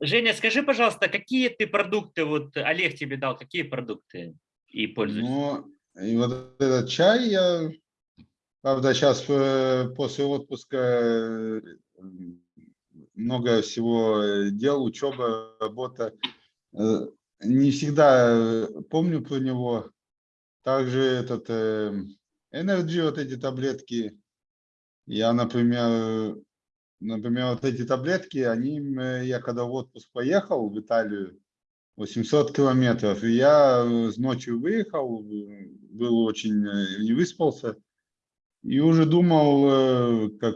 Женя, скажи, пожалуйста, какие ты продукты, вот Олег тебе дал, какие продукты и пользуешься? Ну, и вот этот чай я, правда, сейчас после отпуска э, много всего э, дел, учеба, работа. Э, не всегда помню про него. Также этот Energy, вот эти таблетки. Я, например, например, вот эти таблетки, они, я когда в отпуск поехал в Италию, 800 километров, и я ночью выехал, был очень, не выспался, и уже думал, как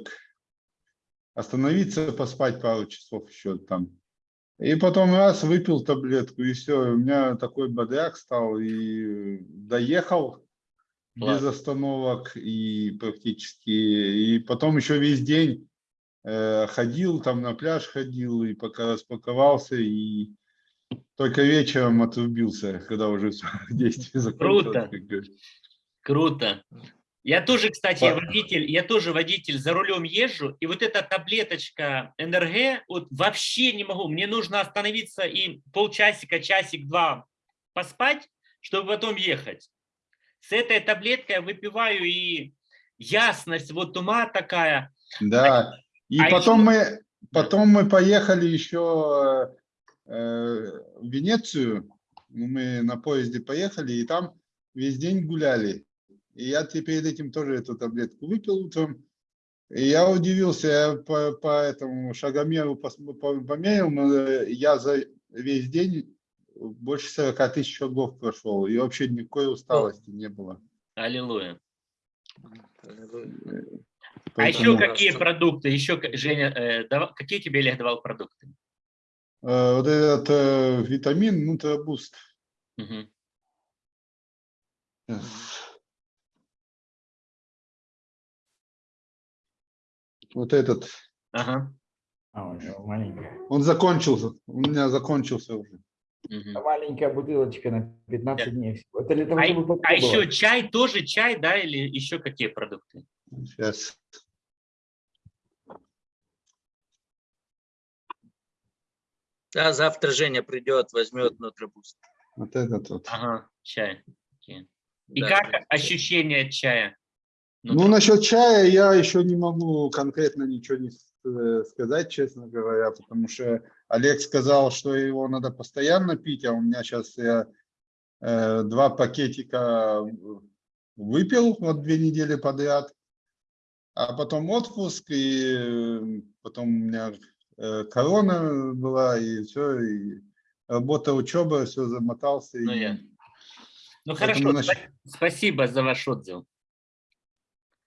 остановиться, поспать пару часов еще там. И потом раз выпил таблетку, и все, у меня такой бодряк стал, и доехал Класс. без остановок, и практически, и потом еще весь день э, ходил, там на пляж ходил, и пока распаковался, и только вечером отрубился, когда уже действие закончилось. Круто, круто. Я тоже, кстати, водитель, я тоже водитель, за рулем езжу, и вот эта таблеточка НРГ, вот вообще не могу, мне нужно остановиться и полчасика, часик-два поспать, чтобы потом ехать. С этой таблеткой я выпиваю и ясность, вот ума такая. Да, и а потом, еще... мы, потом мы поехали еще э, в Венецию, мы на поезде поехали, и там весь день гуляли. И я перед этим тоже эту таблетку выпил утром. И я удивился, я по, по этому шагомеру померил, но я за весь день больше 40 тысяч шагов прошел, и вообще никакой усталости не было. Аллилуйя. А еще какие продукты? Еще, Женя, э, давал, какие тебе Олег давал продукты? Э, вот этот э, витамин Нутробуст. Угу. Вот этот. Ага. А, у него маленькая. Он закончился. У меня закончился уже. Угу. Маленькая бутылочка на 15 да. дней всего. Это для того, а, чтобы а еще чай, тоже чай, да, или еще какие продукты? Сейчас. Да, завтра Женя придет, возьмет нутробуст. Вот этот вот. Ага, чай. Okay. И да, как ощущение чая? Ну, ну насчет чая я еще не могу конкретно ничего не сказать, честно говоря, потому что Олег сказал, что его надо постоянно пить, а у меня сейчас я э, два пакетика выпил вот две недели подряд, а потом отпуск, и э, потом у меня э, корона была, и все, и работа, учеба, все замотался. Ну, и... я. ну хорошо, насчет... спасибо за ваш отзыв.